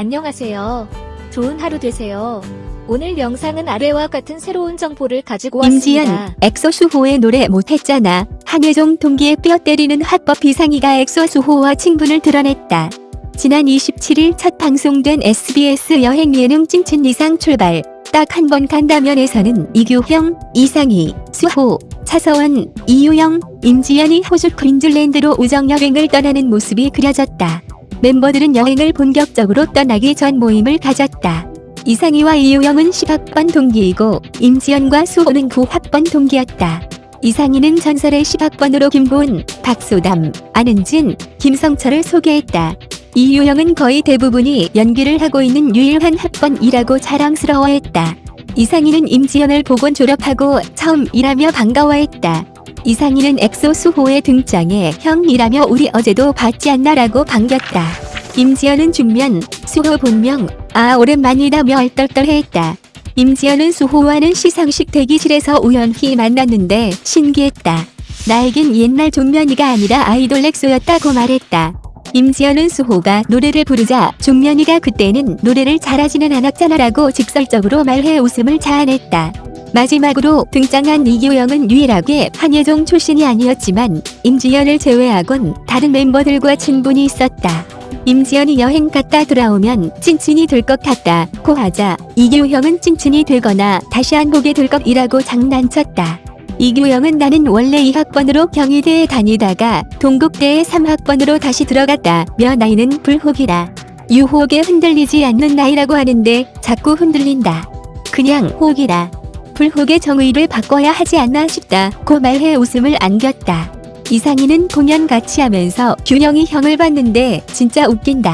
안녕하세요. 좋은 하루 되세요. 오늘 영상은 아래와 같은 새로운 정보를 가지고 임지연, 왔습니다. 엑소 수호의 노래 못했잖아. 한예종 동기에 뼈 때리는 화법 이상희가 엑소 수호와 친분을 드러냈다. 지난 27일 첫 방송된 SBS 여행 예능 찐친 이상 출발. 딱 한 번 간다면에서는 이규형, 이상희, 수호, 차서원, 이유영, 임지연이 호주 퀸즐랜드로 우정 여행을 떠나는 모습이 그려졌다. 멤버들은 여행을 본격적으로 떠나기 전 모임을 가졌다. 이상희와 이유영은 10학번 동기이고 임지연과 수호는 9학번 동기였다. 이상희는 전설의 10학번으로 김보은, 박소담, 안은진, 김성철을 소개했다. 이유영은 거의 대부분이 연기를 하고 있는 유일한 학번이라고 자랑스러워했다. 이상희는 임지연을 보곤 졸업하고 처음이라며 반가워했다. 이상희는 엑소 수호의 등장에 형이라며 우리 어제도 봤지 않나라고 반겼다. 임지연은 중면, 수호 본명, 아 오랜만이다며 얼떨떨해했다. 임지연은 수호와는 시상식 대기실에서 우연히 만났는데 신기했다. 나에겐 옛날 종면이가 아니라 아이돌 엑소였다고 말했다. 임지연은 수호가 노래를 부르자 종면이가 그때는 노래를 잘하지는 않았잖아 라고 직설적으로 말해 웃음을 자아냈다. 마지막으로 등장한 이규영은 유일하게 한예종 출신이 아니었지만 임지연을 제외하곤 다른 멤버들과 친분이 있었다. 임지연이 여행 갔다 돌아오면 찐친이 될 것 같다. 고 하자 이규형은 찐친이 되거나 다시 안 보게 될 것이라고 장난쳤다. 이규영은 나는 원래 2학번으로 경희대에 다니다가 동국대에 3학번으로 다시 들어갔다. 며 나이는 불혹이다. 유혹에 흔들리지 않는 나이라고 하는데 자꾸 흔들린다. 그냥 혹이다. 불혹의 정의를 바꿔야 하지 않나 싶다. 고 말해 웃음을 안겼다. 이상희는 공연 같이 하면서 균형이 형을 봤는데 진짜 웃긴다.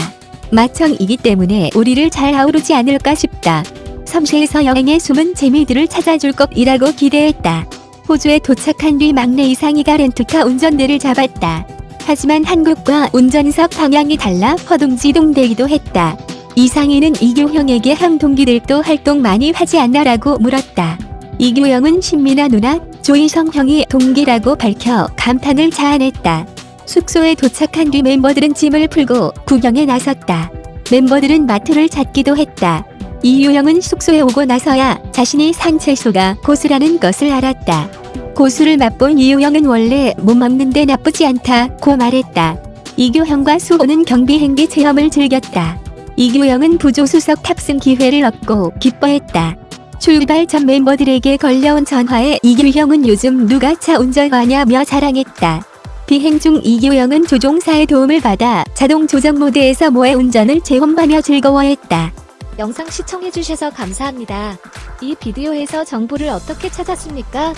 마청이기 때문에 우리를 잘 아우르지 않을까 싶다. 섬세에서 여행의 숨은 재미들을 찾아줄 것이라고 기대했다. 호주에 도착한 뒤 막내 이상희가 렌트카 운전대를 잡았다. 하지만 한국과 운전석 방향이 달라 허둥지둥대기도 했다. 이상희는 이규형에게 형 동기들도 활동 많이 하지 않나라고 물었다. 이규영은 신민아 누나, 조희성 형이 동기라고 밝혀 감탄을 자아냈다. 숙소에 도착한 뒤 멤버들은 짐을 풀고 구경에 나섰다. 멤버들은 마트를 찾기도 했다. 이유영은 숙소에 오고 나서야 자신이 산 채소가 고수라는 것을 알았다. 고수를 맛본 이유영은 원래 못 먹는데 나쁘지 않다고 말했다. 이규형과 수호는 경비행기 체험을 즐겼다. 이규영은 부조수석 탑승 기회를 얻고 기뻐했다. 출발 전 멤버들에게 걸려온 전화에 이규형은 요즘 누가 차 운전하냐며 자랑했다. 비행 중 이규영은 조종사의 도움을 받아 자동 조정 모드에서 모의 운전을 체험하며 즐거워했다. 영상 시청해주셔서 감사합니다. 이 비디오에서 정보를 어떻게 찾았습니까?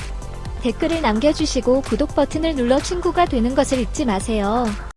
댓글을 남겨주시고 구독 버튼을 눌러 친구가 되는 것을 잊지 마세요.